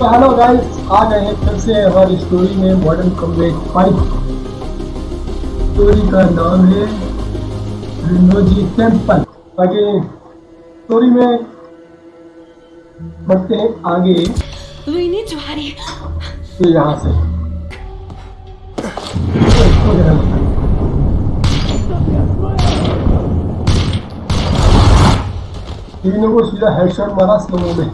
तो hello guys आ गए हैं फिर से हमारी स्टोरी में मॉडर्न कॉम्बैट फाइव स्टोरी का नाम है रिनोजी टेंपल आगे स्टोरी में बढ़ते हैं आगे. तो यहाँ से। तीनों को सीधा हेडशॉट मारा स्लो में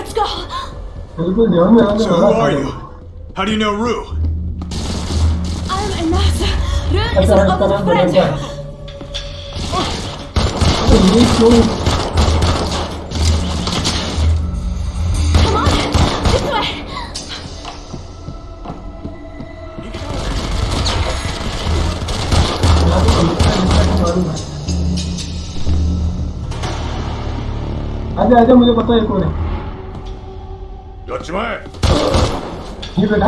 Let's go. बिल्कुल ध्यान में आने So who वाला are था। you? How do you know Rue? I'm Inasa. Ru is अच्छा an इसका old नाम friend. बदलता है तो ये क्यों Come on, this way. यहाँ पे लिखा है, लिखा है, मालूम है। आजा आजा मुझे पता है कौन है やっちまえ你给他な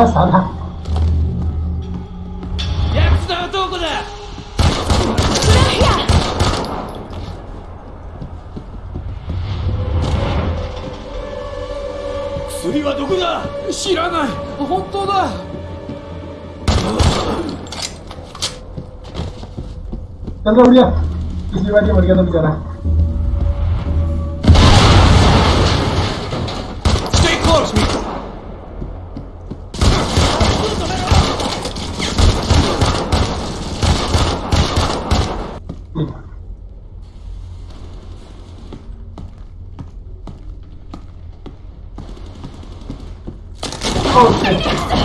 やつだどこだ？薬はどこだ？知らない。本当だ。等着，不行，もありがとうみたいな。towards me!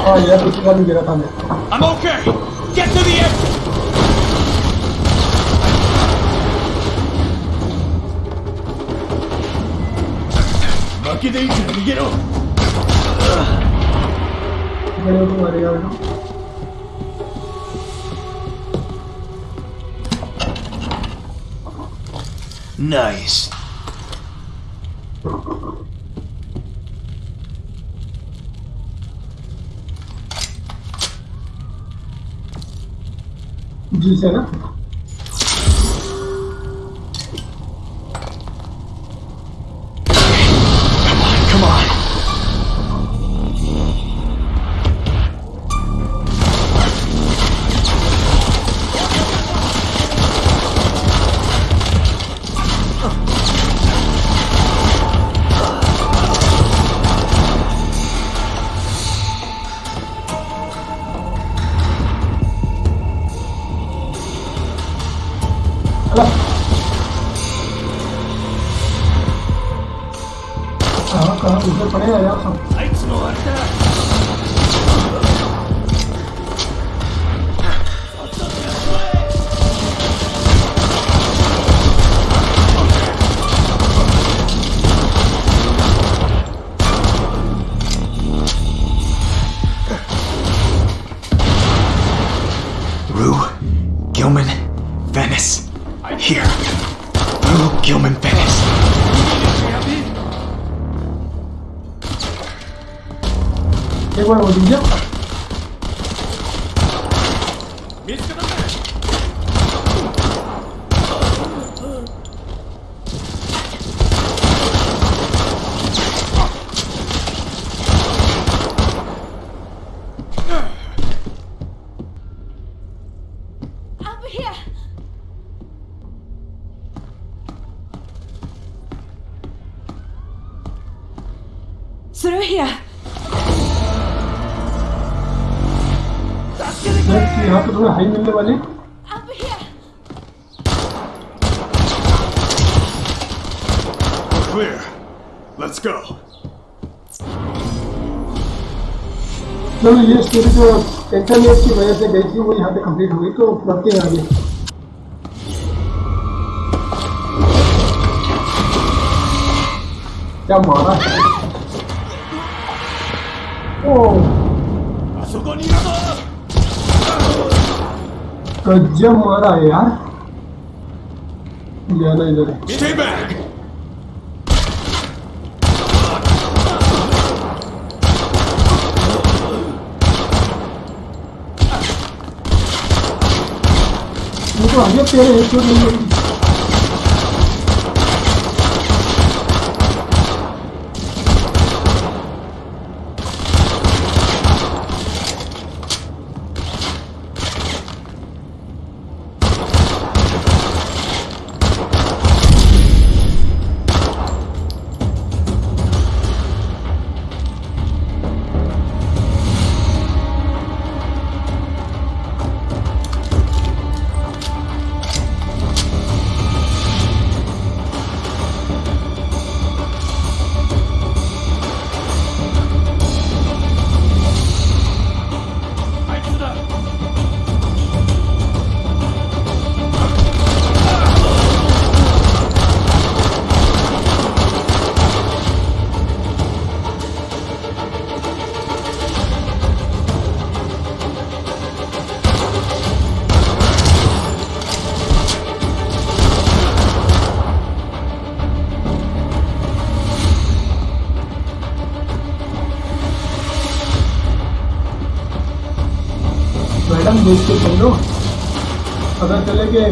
Oh, yeah, I'm okay. Get to the exit. Lucky they didn't get up. बड़े को मारेगा बेटा Nice. जी से 了。Rue, Gilman, Venice, here, Rue, Gilman, Venice. Et ouais, on dit bien. Next यहाँ पे तुम्हें हाई मिलने वाली Up here. Clear. Let's go. चलो ये स्टोरी जो इंटरनेट की वजह से गई थी वो यहाँ पे कंप्लीट हुई तो बढ़ते हैं आगे क्या मारा है ओ あそこにいるぞ गजब मारा है यार। जाना इधर Stay back! ये तेरे एक चोट नहीं हम देख के चल रहे अगर चले गए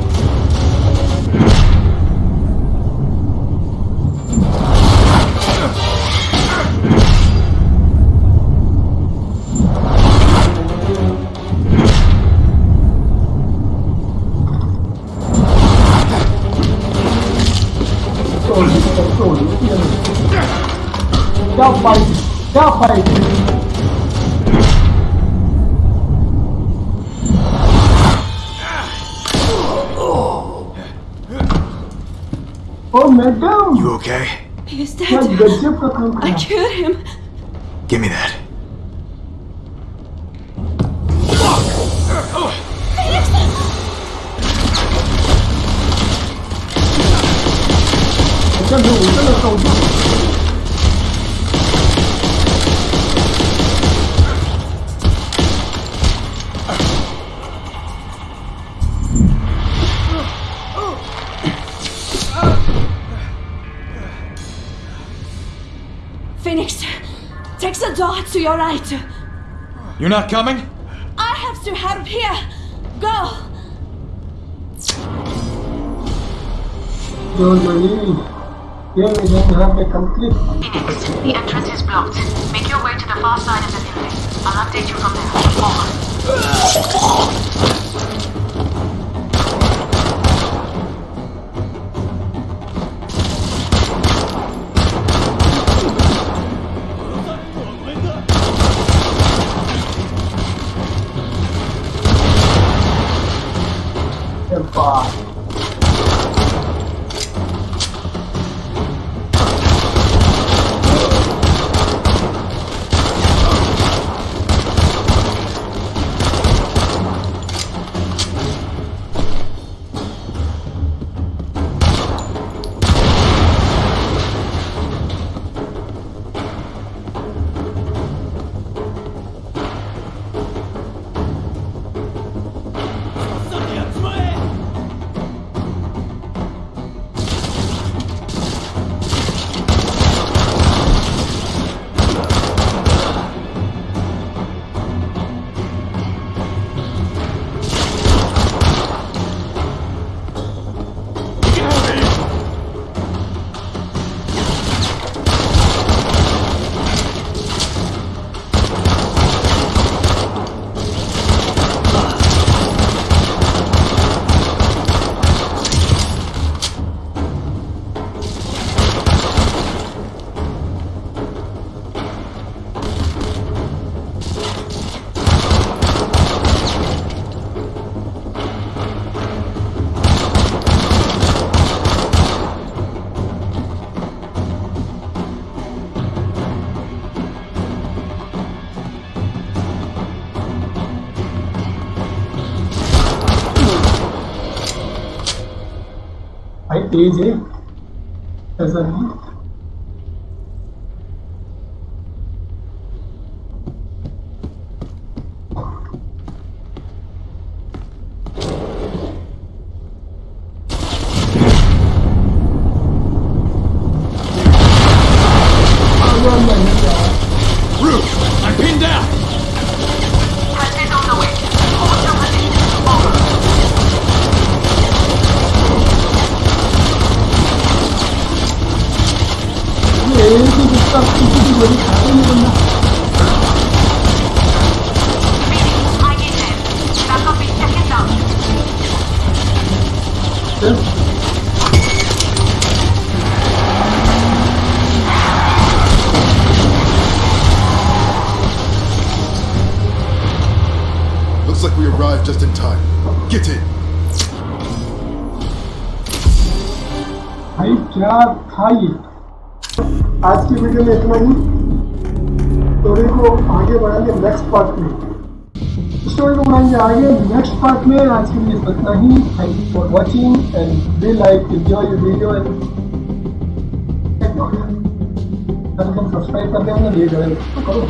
down, down. You okay? He is dead. I killed him. Give me that. to your right. You're not coming? I have to help here. Go. Don't. Here we don't have the complete. Phoenix, the entrance is blocked. Make your way to the far side of the building. I'll update you from there. Over. 哇 बात तेज है। ऐसा नहीं। arrived just in time. Get in. भाई क्या था ये आज की वीडियो में इतना ही स्टोरी को आगे बढ़ाएंगे नेक्स्ट पार्ट में स्टोरी को बढ़ाएंगे आगे नेक्स्ट पार्ट में आज के लिए इतना ही thank you for watching and we like enjoy your video and subscribe कर देंगे ये करो